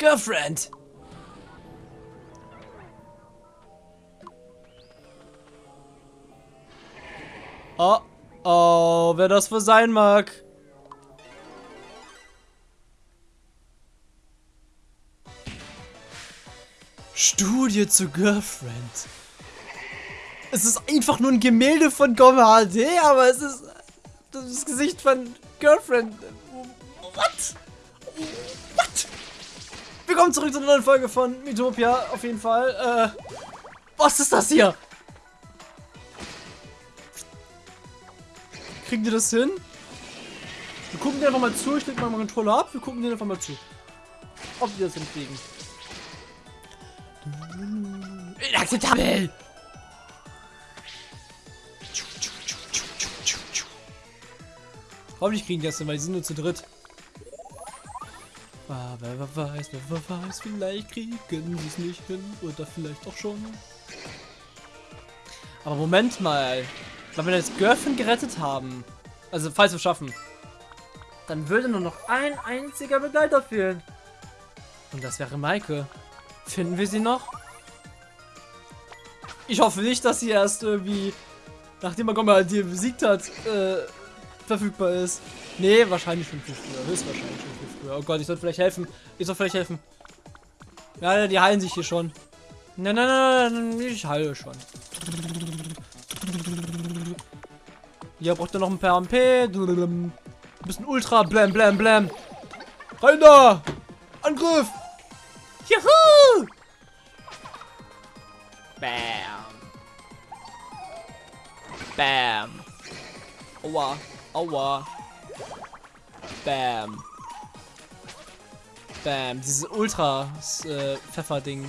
Girlfriend! Oh, oh, wer das wohl sein mag. Studie zu Girlfriend. Es ist einfach nur ein Gemälde von Gomme HD, aber es ist das Gesicht von Girlfriend. What? Willkommen zurück zu einer neuen Folge von Mythopia, auf jeden Fall. Äh, was ist das hier? Kriegen die das hin? Wir gucken dir einfach mal zu. Ich leg mal meinen Controller ab. Wir gucken dir einfach mal zu. Ob die das hinkriegen. Inakzeptabel! Hoffentlich kriegen die das hin, weil die sind nur zu dritt. Ah, wer, weiß, wer, weiß, vielleicht kriegen sie es nicht hin. Oder vielleicht auch schon. Aber Moment mal. Wenn wir jetzt Girlfriend gerettet haben, also falls wir schaffen, dann würde nur noch ein einziger Begleiter fehlen. Und das wäre Maike. Finden wir sie noch? Ich hoffe nicht, dass sie erst irgendwie, nachdem man Gomma die besiegt hat, äh, verfügbar ist. Nee, wahrscheinlich schon viel früher. Höchstwahrscheinlich schon viel früher. Oh Gott, ich sollte vielleicht helfen. Ich soll vielleicht helfen. Ja, die heilen sich hier schon. Nein, nein, nein, ich heile schon. Hier braucht er noch ein paar MP. Ein bisschen Ultra. Blam, blam, blam. Rein da! Angriff! Juhu! Bam. Bam. Aua. Aua. Bam. Bam. Dieses Ultra-Pfeffer-Ding.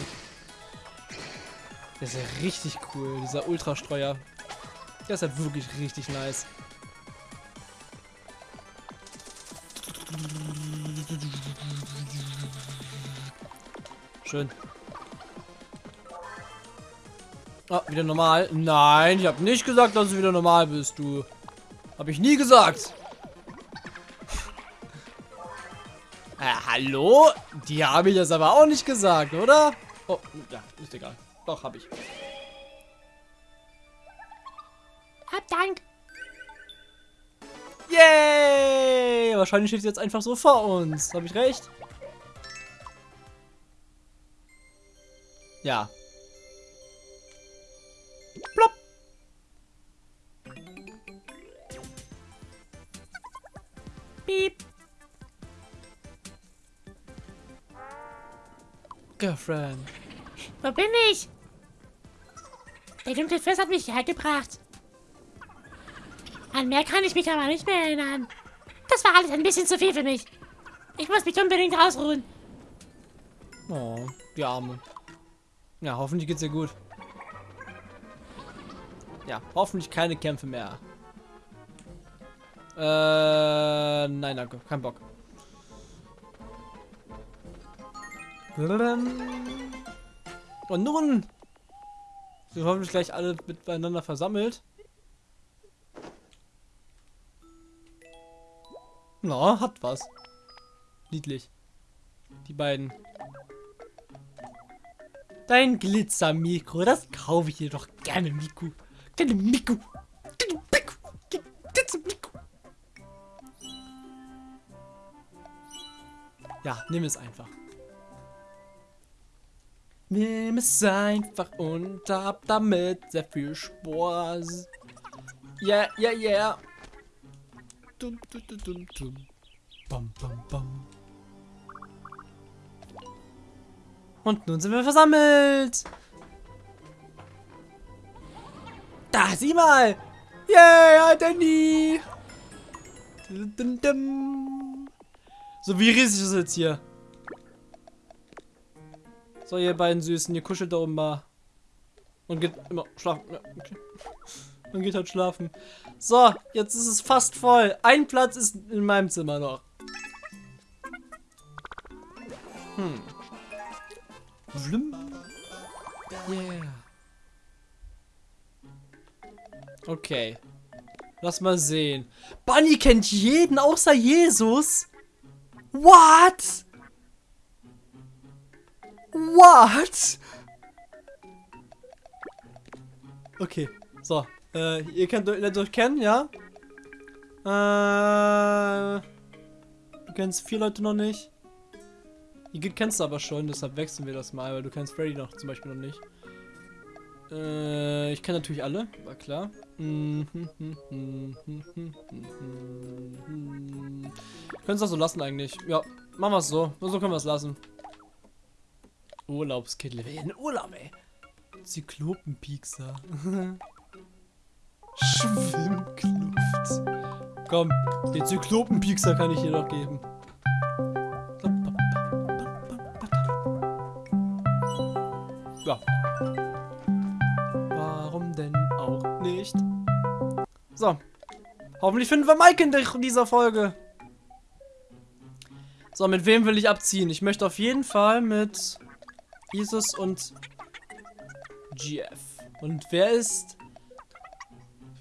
Das ist ja richtig cool. Dieser Ultrastreuer. Der ist halt wirklich richtig nice. Schön. Ah, wieder normal. Nein, ich habe nicht gesagt, dass du wieder normal bist, du. Habe ich nie gesagt. Hallo? Die habe ich jetzt aber auch nicht gesagt, oder? Oh, ja, ist egal. Doch, habe ich. Hab Dank. Yay! Wahrscheinlich steht sie jetzt einfach so vor uns. Habe ich recht? Ja. Girlfriend. Wo bin ich? Der dunkle Fürst hat mich hierher gebracht. An mehr kann ich mich aber nicht mehr erinnern. Das war alles ein bisschen zu viel für mich. Ich muss mich unbedingt ausruhen. Oh, die Arme. Ja, hoffentlich geht's ihr gut. Ja, hoffentlich keine Kämpfe mehr. Äh, nein, danke. Kein Bock. Und nun sind hoffentlich gleich alle miteinander versammelt. Na, hat was. Niedlich. Die beiden. Dein Glitzermikro, das kaufe ich dir doch gerne, Miku. Gerne Miku. Gerne Miku. Glitzermikro. Ja, nimm es einfach. Nimm es einfach und hab damit sehr viel Spaß. Yeah, yeah, yeah. Dum, dum, dum, dum, dum. Bam, bam, bam. Und nun sind wir versammelt. Da, sieh mal. Yay, Danny. So, wie riesig ist es jetzt hier? So, ihr beiden Süßen, ihr kuschelt da oben mal. Und geht immer schlafen. Ja, okay. Und geht halt schlafen. So, jetzt ist es fast voll. Ein Platz ist in meinem Zimmer noch. Hm. Schlimm. Yeah. Okay. Lass mal sehen. Bunny kennt jeden außer Jesus? What? What? Okay, so. Äh, ihr kennt lernt euch kennen, ja? Äh. Du kennst vier Leute noch nicht. Die kennst du aber schon, deshalb wechseln wir das mal, weil du kennst Freddy noch zum Beispiel noch nicht. Äh, ich kenne natürlich alle, war klar. Können es auch so lassen eigentlich. Ja, machen wir es so. So können wir es lassen. Urlaubskittel. Wir in Urlaub, ey. Zyklopenpiekser. Schwimmkluft. Komm, den Zyklopenpiekser kann ich dir doch geben. Ja. Warum denn auch nicht? So. Hoffentlich finden wir Mike in dieser Folge. So, mit wem will ich abziehen? Ich möchte auf jeden Fall mit Isis und GF. Und wer ist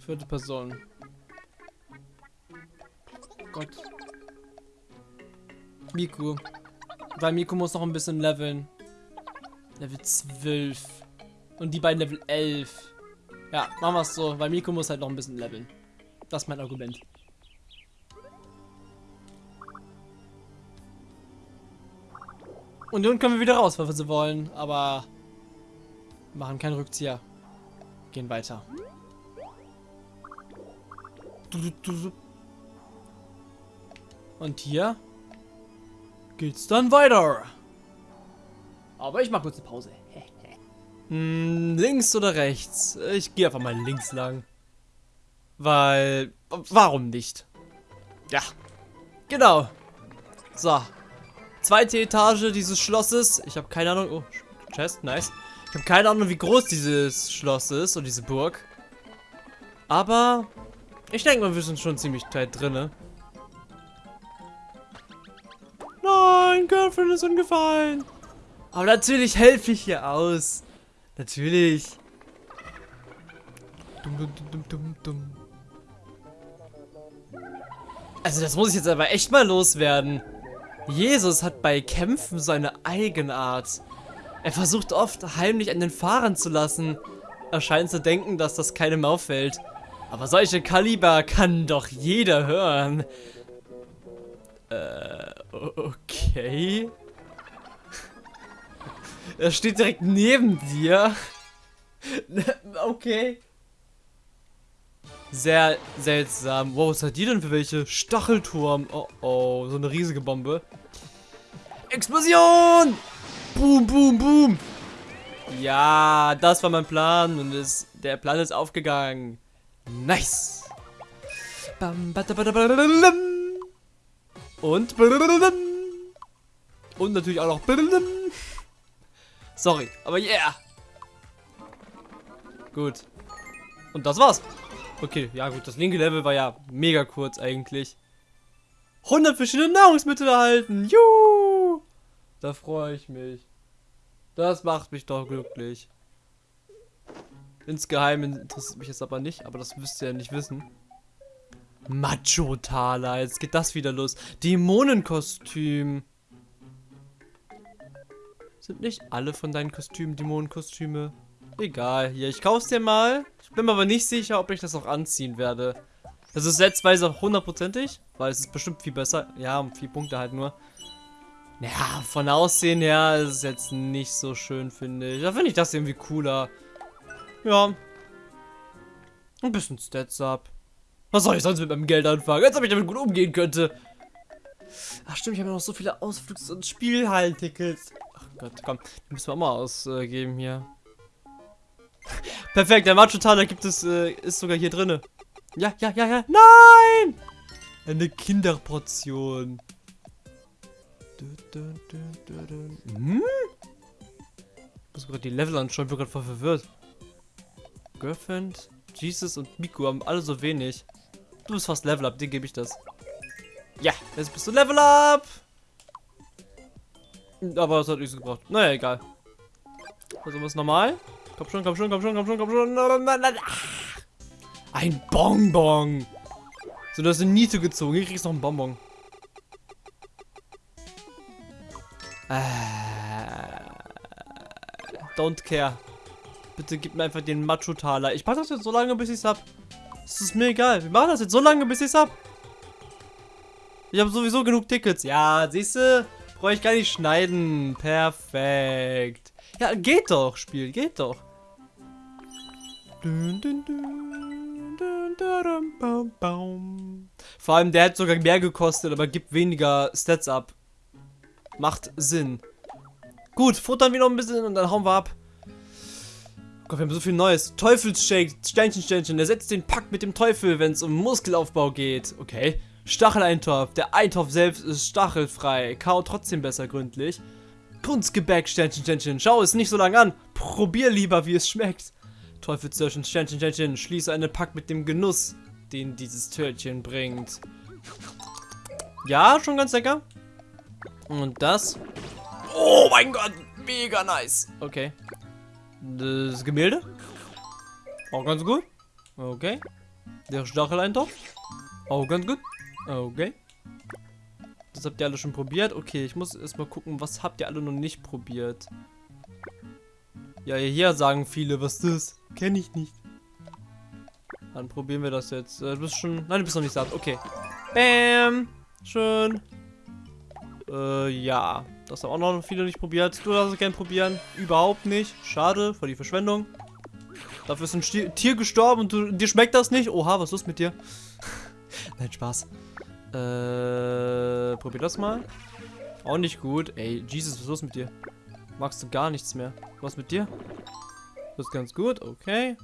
vierte Person? Gott. Miku. Weil Miku muss noch ein bisschen leveln. Level 12. Und die beiden Level 11. Ja, machen wir es so, weil Miku muss halt noch ein bisschen leveln. Das ist mein Argument. Und nun können wir wieder raus, wenn wir sie wollen. Aber machen keinen Rückzieher. Gehen weiter. Und hier geht's dann weiter. Aber ich mach kurz eine Pause. hm, links oder rechts? Ich gehe einfach mal links lang. Weil, warum nicht? Ja, genau. So, zweite Etage dieses Schlosses. Ich habe keine Ahnung. Oh, Chest, nice. Ich habe keine Ahnung, wie groß dieses Schloss ist und diese Burg. Aber ich denke mal, wir sind schon ziemlich tight drinne. Nein, Girlfriend ist umgefallen. Aber natürlich helfe ich hier aus. Natürlich. Dumm, dumm, dumm, dumm. Also das muss ich jetzt aber echt mal loswerden. Jesus hat bei Kämpfen seine Eigenart. Er versucht oft heimlich an den Fahrern zu lassen. Er scheint zu denken, dass das keinem auffällt. Aber solche Kaliber kann doch jeder hören. Äh, okay. Er steht direkt neben dir. okay. Sehr seltsam. Wow, was hat die denn für welche? Stachelturm. Oh oh, so eine riesige Bombe. Explosion! Boom, boom, boom. Ja, das war mein Plan und es, der Plan ist aufgegangen. Nice. Und und natürlich auch noch Sorry, aber yeah. Gut. Und das war's. Okay, ja gut, das linke Level war ja mega kurz eigentlich. 100 verschiedene Nahrungsmittel erhalten. Juhu! Da freue ich mich. Das macht mich doch glücklich. Insgeheim interessiert mich jetzt aber nicht, aber das müsst ihr ja nicht wissen. Macho-Taler, jetzt geht das wieder los. Dämonenkostüm. Sind nicht alle von deinen Kostümen Dämonenkostüme? Egal, hier, ich kauf's dir mal. Ich bin mir aber nicht sicher, ob ich das auch anziehen werde. Das ist setzweise hundertprozentig, weil es ist bestimmt viel besser. Ja, um vier Punkte halt nur. Ja, von Aussehen her ist es jetzt nicht so schön, finde ich. Da finde ich das irgendwie cooler. Ja. Ein bisschen Stats ab. Was soll ich sonst mit meinem Geld anfangen? Als ob ich damit gut umgehen könnte. Ach stimmt, ich habe noch so viele Ausflugs- und Spielhallen-Tickets. Ach Gott, komm. Die müssen wir auch mal ausgeben hier. Perfekt, der Macho-Taler gibt es, äh, ist sogar hier drinne. Ja, ja, ja, ja. Nein! Eine Kinderportion. Hm? Ich muss gerade die Level anschauen, ich bin gerade voll verwirrt. Girlfriend, Jesus und Miku haben alle so wenig. Du bist fast Level Up, dir gebe ich das. Ja, jetzt bist du Level Up! Aber das hat nichts gebraucht. Naja, egal. Also was normal? Komm schon, komm schon, komm schon, komm schon, komm schon. Ein Bonbon. So, du hast eine Niete gezogen. Hier kriegst du noch einen Bonbon. Äh, don't care. Bitte gib mir einfach den Macho-Taler. Ich mach das jetzt so lange, bis ich's hab. Es ist mir egal. Wir machen das jetzt so lange, bis ich's hab. Ich habe sowieso genug Tickets. Ja, siehst du? Brauche ich gar nicht schneiden. Perfekt. Ja, geht doch, Spiel. Geht doch. Vor allem, der hat sogar mehr gekostet, aber gibt weniger Stats ab. Macht Sinn. Gut, futtern wir noch ein bisschen und dann hauen wir ab. Gott, wir haben so viel Neues. Teufelsshake, Sternchen, Sternchen. Ersetzt den Pakt mit dem Teufel, wenn es um Muskelaufbau geht. Okay. Stacheleintopf. Der Eintopf selbst ist stachelfrei. Kaut trotzdem besser gründlich. Kunstgebäck, Sternchen, Sternchen. Schau es nicht so lange an. Probier lieber, wie es schmeckt. Teufelstörchen, Sternchen, Sternchen. Schließe einen Pakt mit dem Genuss, den dieses Törtchen bringt. Ja, schon ganz lecker. Und das. Oh mein Gott, mega nice. Okay. Das Gemälde. Auch ganz gut. Okay. Der Stacheleintopf. Auch ganz gut. Okay. Das habt ihr alle schon probiert. Okay, ich muss erstmal gucken, was habt ihr alle noch nicht probiert. Ja, hier sagen viele, was das. Kenne ich nicht. Dann probieren wir das jetzt. Äh, du bist schon... Nein, du bist noch nicht satt. Okay. Bam. Schön. Äh, ja. Das haben auch noch viele nicht probiert. Du darfst es gerne probieren. Überhaupt nicht. Schade, für die Verschwendung. Dafür ist ein Stier Tier gestorben und du, dir schmeckt das nicht. Oha, was ist los mit dir? Nein, Spaß. Äh, probier das mal. Auch nicht gut. Ey, Jesus, was ist los mit dir? Magst du gar nichts mehr. Was mit dir? Das ist ganz gut, okay.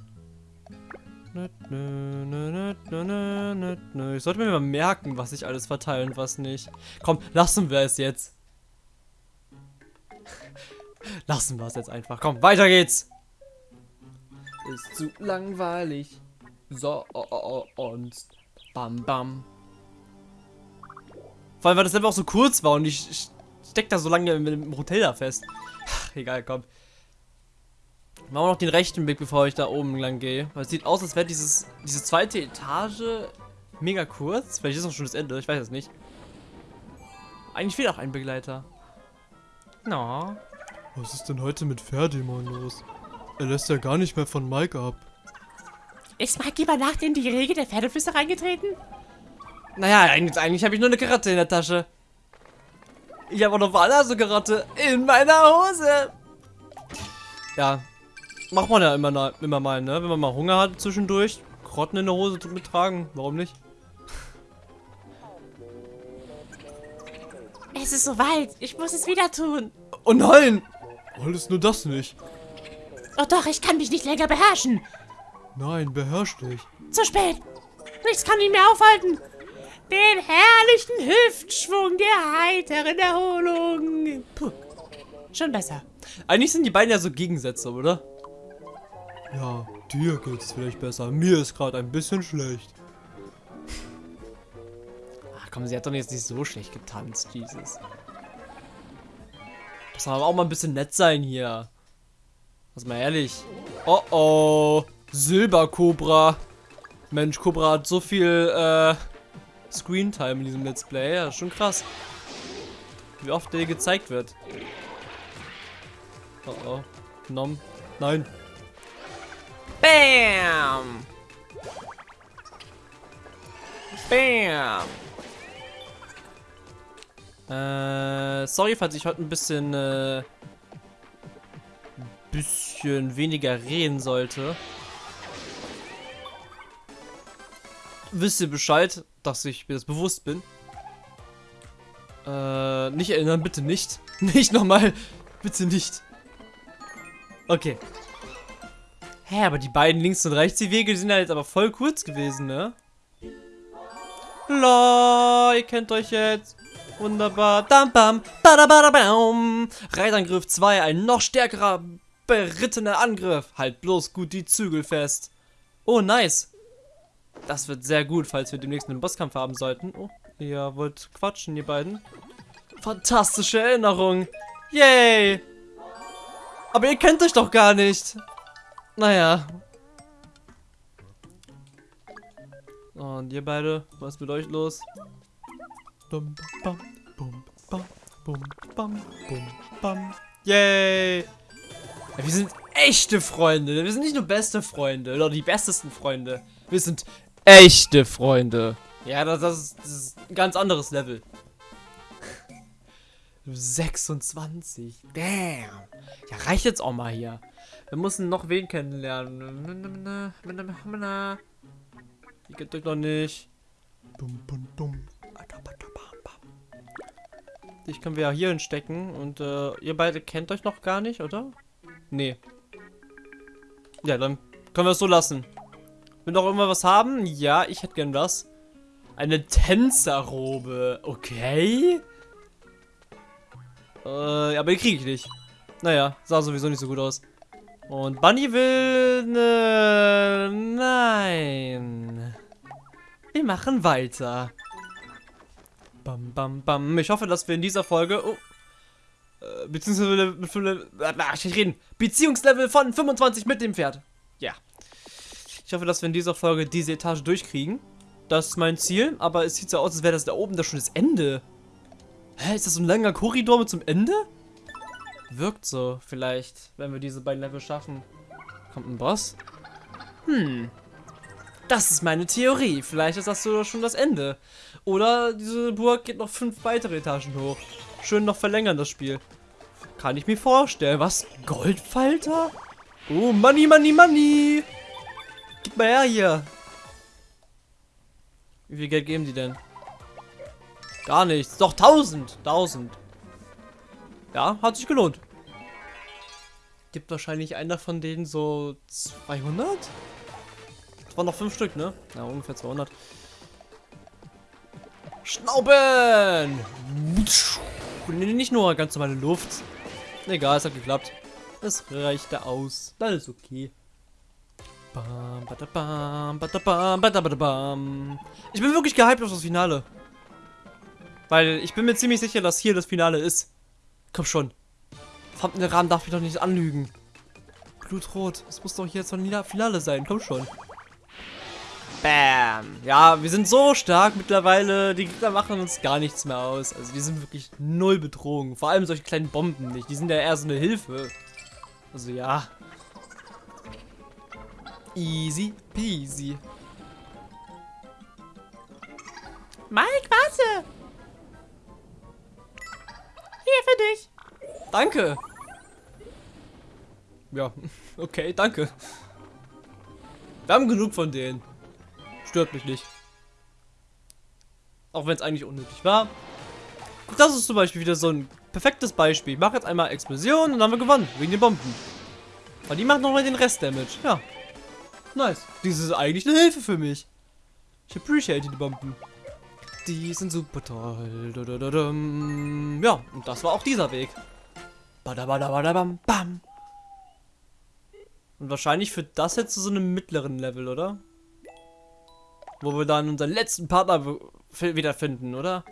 Ich sollte mir mal merken, was ich alles verteile und was nicht. Komm, lassen wir es jetzt. lassen wir es jetzt einfach. Komm, weiter geht's. Ist zu langweilig. So, oh, oh, oh, und bam, bam. Vor allem, weil das einfach auch so kurz war und ich, ich steck da so lange mit dem Hotel da fest. Ach, egal, komm. Machen wir noch den rechten Weg, bevor ich da oben lang gehe. Weil es sieht aus, als wäre dieses diese zweite Etage mega kurz. Vielleicht ist auch schon das Ende, ich weiß es nicht. Eigentlich fehlt auch ein Begleiter. Na. No. Was ist denn heute mit Ferdinand los? Er lässt ja gar nicht mehr von Mike ab. Ist Mike über Nacht in die Regel der Pferdeflüster reingetreten? Naja, eigentlich, eigentlich habe ich nur eine Karotte in der Tasche. Ich habe auch noch eine Karotte in meiner Hose. Ja, macht man ja immer, immer mal, ne? Wenn man mal Hunger hat zwischendurch. Karotten in der Hose mittragen. Warum nicht? Es ist soweit. Ich muss es wieder tun. Oh nein! Alles nur das nicht. Oh doch, ich kann mich nicht länger beherrschen. Nein, beherrsch dich. Zu spät. Nichts kann ihn mehr aufhalten. Den herrlichen Hüftschwung der heiteren Erholung. Puh. Schon besser. Eigentlich sind die beiden ja so Gegensätze, oder? Ja, dir geht's vielleicht besser. Mir ist gerade ein bisschen schlecht. Ach komm, sie hat doch jetzt nicht so schlecht getanzt, Jesus. Das soll aber auch mal ein bisschen nett sein hier. Was mal ehrlich. Oh oh. Silberkobra. Mensch, Cobra hat so viel äh, Screentime in diesem Let's Play. Ja, schon krass. Wie oft der gezeigt wird. Oh oh. Nom. Nein. Bam! Bam! Äh, sorry, falls ich heute ein bisschen, äh, bisschen weniger reden sollte. Wisst ihr Bescheid, dass ich mir das bewusst bin? Äh, nicht erinnern, bitte nicht. Nicht nochmal. Bitte nicht. Okay. Hä, aber die beiden links und rechts die Wege sind ja jetzt aber voll kurz gewesen, ne? La, ihr kennt euch jetzt. Wunderbar. Dam bam, badabadabam. Reitangriff 2, ein noch stärkerer berittener Angriff. Halt bloß gut die Zügel fest. Oh, nice. Das wird sehr gut, falls wir demnächst einen Bosskampf haben sollten. Oh, ihr wollt quatschen, ihr beiden. Fantastische Erinnerung. Yay. Aber ihr kennt euch doch gar nicht. Naja. Und ihr beide, was ist mit euch los? Bum, bam, bum, bam, bum, bam, bum, bam. Yay! Ja, wir sind echte Freunde. Wir sind nicht nur beste Freunde oder die bestesten Freunde. Wir sind echte Freunde. Ja, das, das, ist, das ist ein ganz anderes Level. 26. Damn. Ja, reicht jetzt auch mal hier. Wir müssen noch wen kennenlernen. Die geht euch noch nicht. Dich können wir ja hier hinstecken und äh, ihr beide kennt euch noch gar nicht, oder? Nee. Ja, dann können wir es so lassen. Will noch irgendwas was haben? Ja, ich hätte gern was. Eine Tänzerrobe. Okay. Äh, aber die kriege ich nicht. Naja, sah sowieso nicht so gut aus. Und Bunny will... Ne, nein. Wir machen weiter. Bam, bam, bam. Ich hoffe, dass wir in dieser Folge... Oh, äh, beziehungsweise... Ach, ich reden. Beziehungslevel von 25 mit dem Pferd. Ja. Ich hoffe, dass wir in dieser Folge diese Etage durchkriegen. Das ist mein Ziel, aber es sieht so aus, als wäre das da oben da schon das Ende. Hä, ist das so ein langer Korridor mit zum Ende? Wirkt so, vielleicht, wenn wir diese beiden Level schaffen. Kommt ein Boss? Hm. Das ist meine Theorie. Vielleicht ist das so schon das Ende. Oder diese Burg geht noch fünf weitere Etagen hoch. Schön noch verlängern das Spiel. Kann ich mir vorstellen. Was? Goldfalter? Oh, Money, Money, Money. Mal her hier. Wie viel Geld geben die denn? Gar nichts. Doch 1000. 1000. Ja, hat sich gelohnt. Gibt wahrscheinlich einer von denen so 200? Das waren noch 5 Stück, ne? Ja, ungefähr 200. Schnauben! Nicht nur ganz normale Luft. Egal, es hat geklappt. Es reichte aus. Das ist okay. Ich bin wirklich gehypt auf das Finale. Weil ich bin mir ziemlich sicher, dass hier das Finale ist. Komm schon. Verdammt, Rahmen darf mich doch nicht anlügen. Blutrot. Es muss doch jetzt ein Finale sein. Komm schon. Bam. Ja, wir sind so stark mittlerweile. Die Gegner machen uns gar nichts mehr aus. Also die sind wirklich null Bedrohung. Vor allem solche kleinen Bomben nicht. Die sind ja eher so eine Hilfe. Also ja. Easy peasy. Mike, warte! Hier für dich. Danke. Ja, okay, danke. Wir haben genug von denen. Stört mich nicht. Auch wenn es eigentlich unnötig war. Das ist zum Beispiel wieder so ein perfektes Beispiel. Ich mache jetzt einmal Explosion und dann haben wir gewonnen. Wegen den Bomben. Aber die machen nochmal den Rest Damage. Ja. Nice. Dies ist eigentlich eine Hilfe für mich. Ich appreciate die Bomben. Die sind super toll. Ja, und das war auch dieser Weg. Badabadabadabam, bam. Und wahrscheinlich führt das jetzt zu so einem mittleren Level, oder? Wo wir dann unseren letzten Partner wiederfinden, oder?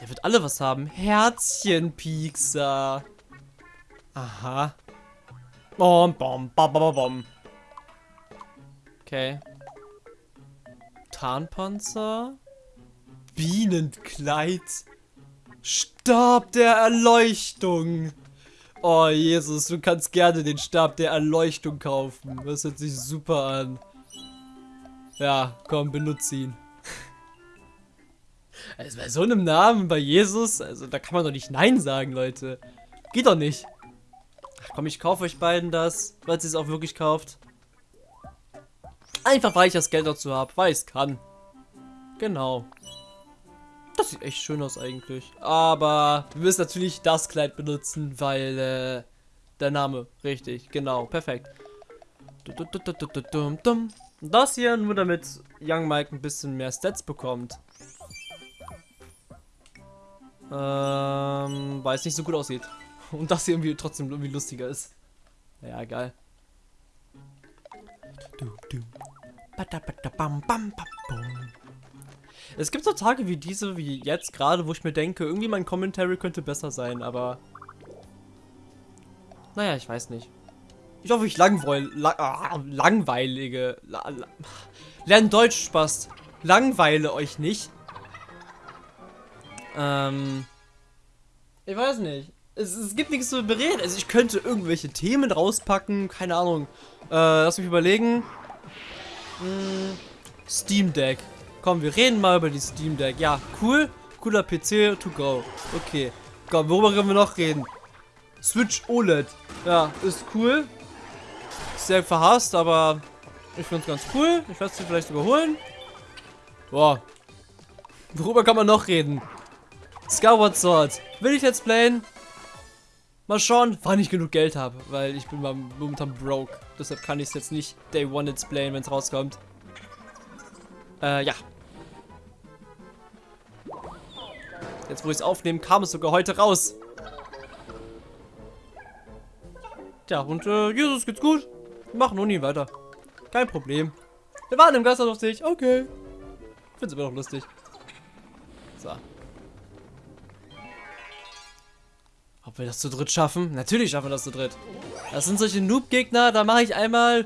Der wird alle was haben. Herzchen, Piekser. Aha. Bom, bom, bom, bom, bom. Okay. Tarnpanzer. Bienenkleid. Stab der Erleuchtung. Oh, Jesus, du kannst gerne den Stab der Erleuchtung kaufen. Das hört sich super an. Ja, komm, benutze ihn. Also bei so einem Namen, bei Jesus, also da kann man doch nicht Nein sagen, Leute. Geht doch nicht. Ach komm, ich kaufe euch beiden das, weil ihr es auch wirklich kauft. Einfach weil ich das Geld dazu habe, weil ich es kann. Genau. Das sieht echt schön aus eigentlich. Aber wir müssen natürlich das Kleid benutzen, weil äh, der Name, richtig, genau, perfekt. Das hier nur damit Young Mike ein bisschen mehr Stats bekommt. Ähm, weil es nicht so gut aussieht. Und das hier irgendwie trotzdem irgendwie lustiger ist. Ja, geil. Es gibt so Tage wie diese, wie jetzt gerade, wo ich mir denke, irgendwie mein Commentary könnte besser sein, aber... Naja, ich weiß nicht. Ich hoffe, ich langweil, lang, ah, langweilige... La, la, lern Deutsch, Spaß. Langweile euch nicht. Ähm... Ich weiß nicht. Es, es gibt nichts zu bereden. Also ich könnte irgendwelche Themen rauspacken. Keine Ahnung. Äh, lass mich überlegen. Hm, Steam Deck. Komm, wir reden mal über die Steam Deck. Ja, cool. Cooler PC to go. Okay. Komm, worüber können wir noch reden? Switch OLED. Ja, ist cool. Sehr verhasst, aber ich finde es ganz cool. Ich werde sie vielleicht überholen. Boah. Worüber kann man noch reden? Skyward Sword. Will ich jetzt playen? Mal schauen, wann ich genug Geld habe, weil ich bin momentan broke. Deshalb kann ich es jetzt nicht Day One jetzt playen, wenn es rauskommt. Äh, ja. Jetzt, wo ich es aufnehme, kam es sogar heute raus. Tja, und äh, Jesus geht's gut. Wir machen Uni weiter. Kein Problem. Wir waren im Gasthaus auf sich. Okay. Find's immer noch lustig. So. Ob wir das zu dritt schaffen? Natürlich schaffen wir das zu dritt. Das sind solche Noob-Gegner, da mache ich einmal...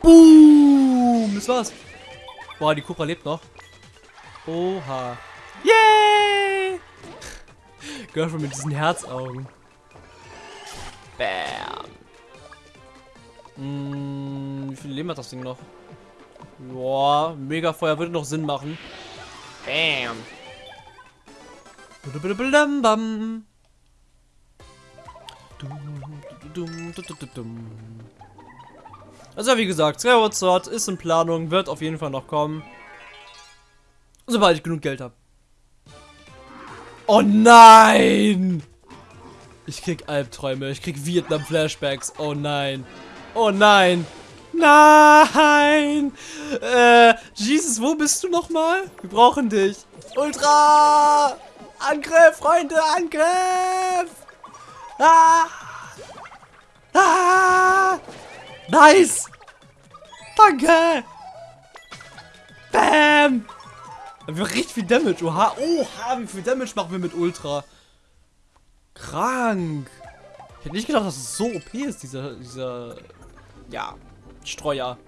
Boom! Das war's. Boah, die Cobra lebt noch. Oha. Yay! Girlfriend mit diesen Herzaugen. Bam. Hm, wie viel Leben hat das Ding noch? Boah, Megafeuer würde noch Sinn machen. Bam. Bam. Also wie gesagt, Skyward Sword ist in Planung, wird auf jeden Fall noch kommen. Sobald ich genug Geld habe. Oh nein! Ich krieg Albträume, ich krieg Vietnam-Flashbacks. Oh nein. Oh nein. Nein! Äh, Jesus, wo bist du nochmal? Wir brauchen dich. Ultra! Angriff, Freunde, Angriff! Ah! Ah! Nice! Danke! Bam! Wir richtig viel Damage. Oha, oha, wie viel Damage machen wir mit Ultra? Krank. Ich hätte nicht gedacht, dass es so OP ist, dieser, dieser, ja, Streuer.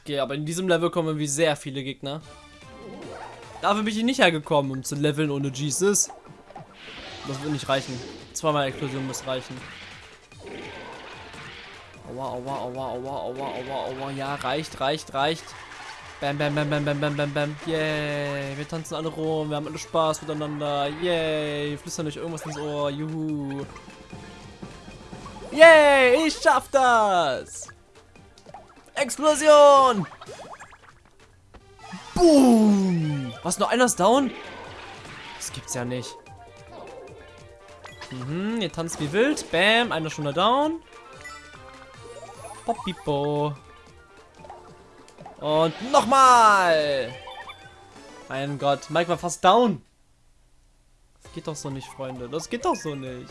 Okay, aber in diesem Level kommen wie sehr viele Gegner. Dafür bin ich nicht hergekommen, um zu leveln ohne Jesus. Das wird nicht reichen. Zweimal Explosion muss reichen. Aua, aua, aua, aua, aua, aua, aua. Ja, reicht, reicht, reicht. Bam, bam, bam, bam, bam, bam, bam, bam. Yay. Wir tanzen alle rum. Wir haben alle Spaß miteinander. Yay. Flüstern euch irgendwas ins Ohr. Juhu. Yay. Ich schaff das. Explosion. Boom. Was, noch einer ist down? Das gibt's ja nicht. Mhm, ihr tanzt wie wild. Bam, einer schon down. Poppipo. Und nochmal. Mein Gott, Mike war fast down. Das geht doch so nicht, Freunde. Das geht doch so nicht.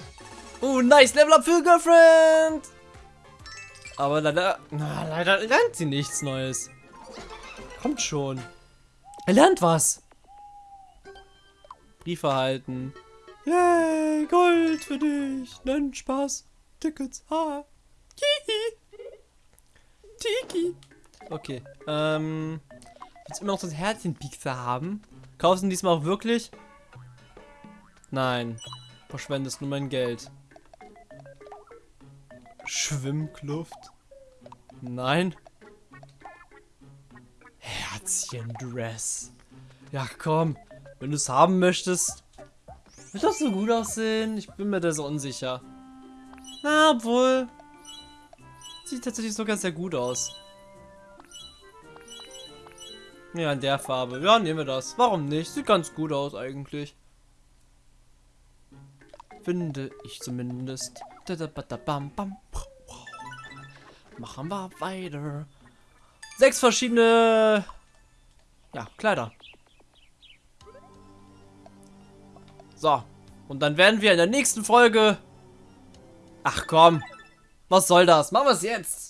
Uh, nice Level Up für Girlfriend. Aber leider, na, leider lernt sie nichts Neues. Kommt schon. Er lernt was. Brief erhalten. Yay, Gold für dich. Nein, Spaß. Tickets. Ha. Kiki. Tiki. Okay. Ähm. Jetzt immer noch das Herzchenpixer haben. Kaufst du diesmal auch wirklich? Nein. Verschwendest nur mein Geld. Schwimmkluft? Nein. Herzchendress. Ja, komm. Wenn du es haben möchtest. Wird das so gut aussehen? Ich bin mir da so unsicher. Na, obwohl. Sieht tatsächlich sogar sehr gut aus. Ja, in der Farbe. Ja, nehmen wir das. Warum nicht? Sieht ganz gut aus eigentlich. Finde ich zumindest. Machen wir weiter. Sechs verschiedene... Ja, Kleider. So. Und dann werden wir in der nächsten Folge... Ach komm. Was soll das? Machen wir es jetzt.